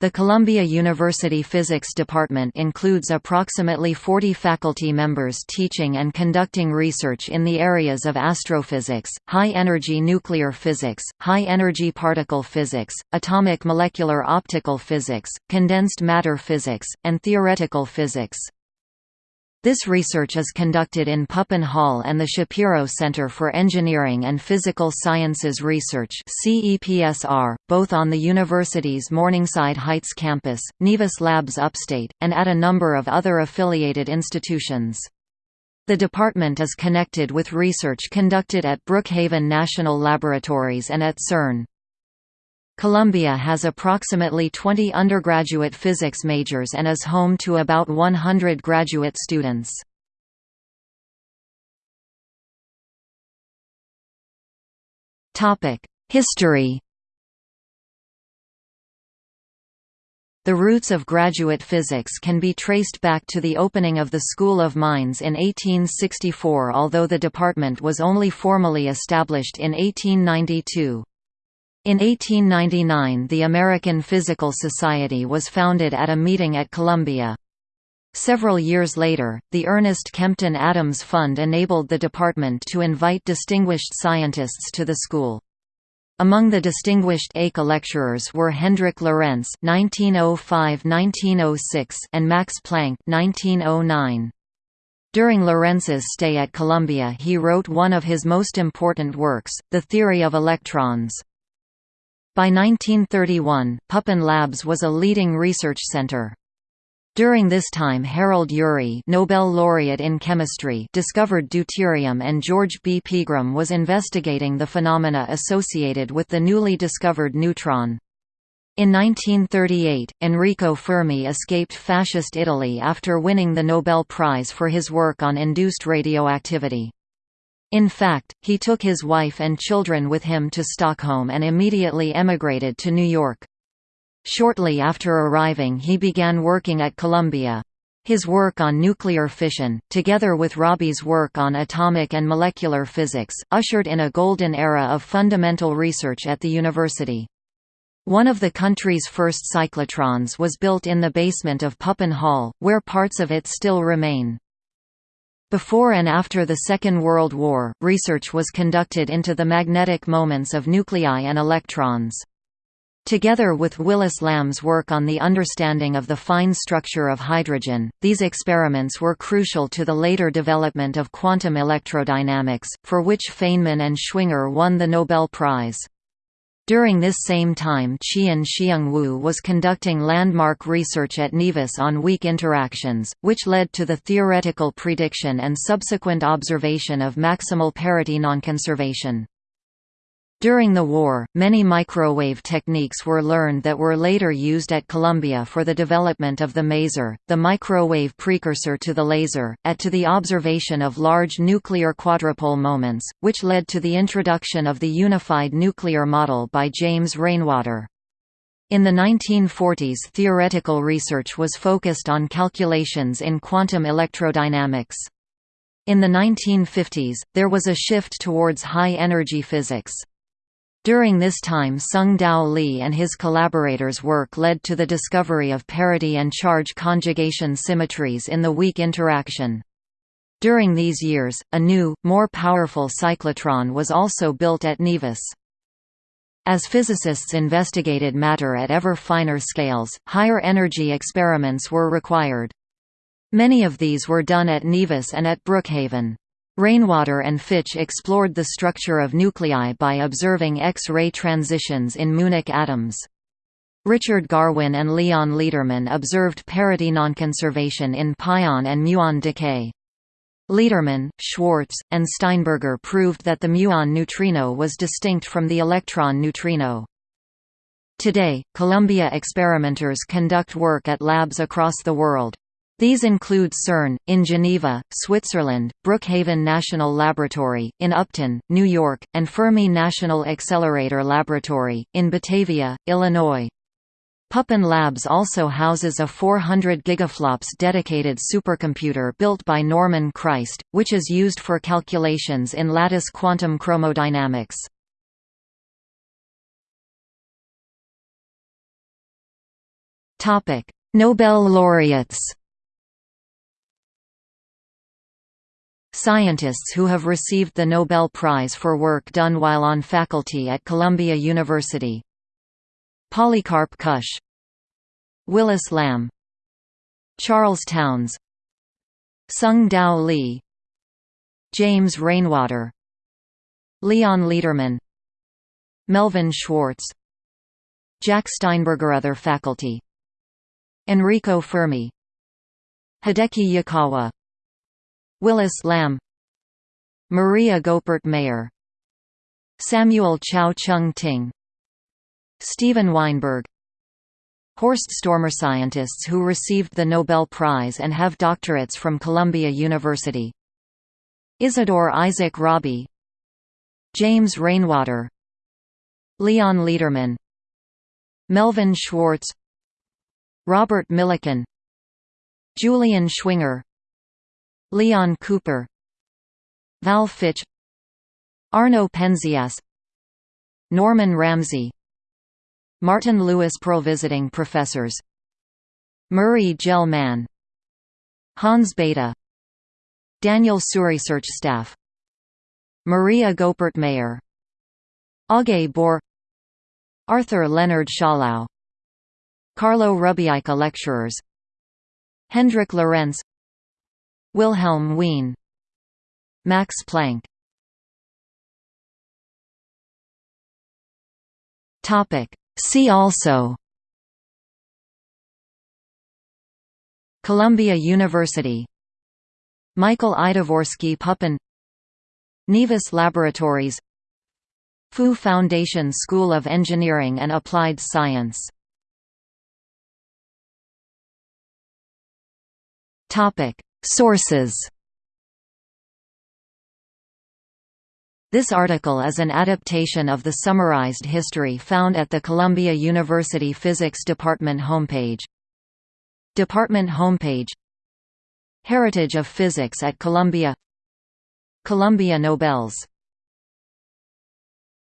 The Columbia University Physics Department includes approximately 40 faculty members teaching and conducting research in the areas of astrophysics, high-energy nuclear physics, high-energy particle physics, atomic molecular optical physics, condensed matter physics, and theoretical physics. This research is conducted in Pupin Hall and the Shapiro Center for Engineering and Physical Sciences Research both on the university's Morningside Heights campus, Nevis Labs Upstate, and at a number of other affiliated institutions. The department is connected with research conducted at Brookhaven National Laboratories and at CERN. Columbia has approximately 20 undergraduate physics majors and is home to about 100 graduate students. History The roots of graduate physics can be traced back to the opening of the School of Mines in 1864 although the department was only formally established in 1892. In 1899 the American Physical Society was founded at a meeting at Columbia. Several years later, the Ernest Kempton Adams Fund enabled the department to invite distinguished scientists to the school. Among the distinguished ACA lecturers were Hendrik Lorentz (1905–1906) and Max Planck (1909). During Lorentz's stay at Columbia he wrote one of his most important works, The Theory of Electrons. By 1931, Pupin Labs was a leading research center. During this time Harold Urey Nobel laureate in chemistry discovered deuterium and George B. Pegram was investigating the phenomena associated with the newly discovered neutron. In 1938, Enrico Fermi escaped Fascist Italy after winning the Nobel Prize for his work on induced radioactivity. In fact, he took his wife and children with him to Stockholm and immediately emigrated to New York. Shortly after arriving he began working at Columbia. His work on nuclear fission, together with Rabi's work on atomic and molecular physics, ushered in a golden era of fundamental research at the university. One of the country's first cyclotrons was built in the basement of Pupin Hall, where parts of it still remain. Before and after the Second World War, research was conducted into the magnetic moments of nuclei and electrons. Together with Willis Lamb's work on the understanding of the fine structure of hydrogen, these experiments were crucial to the later development of quantum electrodynamics, for which Feynman and Schwinger won the Nobel Prize. During this same time Chien-Shiung Wu was conducting landmark research at Nevis on weak interactions, which led to the theoretical prediction and subsequent observation of maximal parity nonconservation. During the war, many microwave techniques were learned that were later used at Columbia for the development of the maser, the microwave precursor to the laser, at to the observation of large nuclear quadrupole moments, which led to the introduction of the unified nuclear model by James Rainwater. In the 1940s theoretical research was focused on calculations in quantum electrodynamics. In the 1950s, there was a shift towards high-energy physics. During this time Tsung-Dao Lee and his collaborators' work led to the discovery of parity and charge conjugation symmetries in the weak interaction. During these years, a new, more powerful cyclotron was also built at Nevis. As physicists investigated matter at ever finer scales, higher energy experiments were required. Many of these were done at Nevis and at Brookhaven. Rainwater and Fitch explored the structure of nuclei by observing X-ray transitions in muonic atoms. Richard Garwin and Leon Lederman observed parity nonconservation in pion and muon decay. Lederman, Schwartz, and Steinberger proved that the muon neutrino was distinct from the electron neutrino. Today, Columbia experimenters conduct work at labs across the world. These include CERN, in Geneva, Switzerland, Brookhaven National Laboratory, in Upton, New York, and Fermi National Accelerator Laboratory, in Batavia, Illinois. Pupin Labs also houses a 400 gigaflops dedicated supercomputer built by Norman Christ, which is used for calculations in lattice quantum chromodynamics. Nobel laureates Scientists who have received the Nobel Prize for work done while on faculty at Columbia University. Polycarp Kusch Willis Lamb Charles Townes Tsung-Dao Lee James Rainwater. Leon Lederman. Melvin Schwartz. Jack Steinberger Other faculty. Enrico Fermi. Hideki Yukawa Willis Lamb Maria Goeppert Mayer Samuel Chao Chung Ting Steven Weinberg. Horst Stormer scientists who received the Nobel Prize and have doctorates from Columbia University. Isidore Isaac Rabi James Rainwater Leon Lederman Melvin Schwartz Robert Millikan Julian Schwinger Leon Cooper Val Fitch Arno Penzias Norman Ramsey Martin Lewis Perl Visiting Professors Murray Gell-Mann Hans Bethe Daniel Tsui Research Staff Maria Goeppert Mayer Aage Bohr Arthur Leonard Schawlow Carlo Rubbia Lecturers Hendrik Lorentz Wilhelm Wien Max Planck. Topic. See also. Columbia University. Michael Idvorsky Pupin Nevis Laboratories. Fu Foundation School of Engineering and Applied Science Sources. This article is an adaptation of the summarized history found at the Columbia University Physics Department homepage. Department homepage. Heritage of Physics at Columbia. Columbia Nobels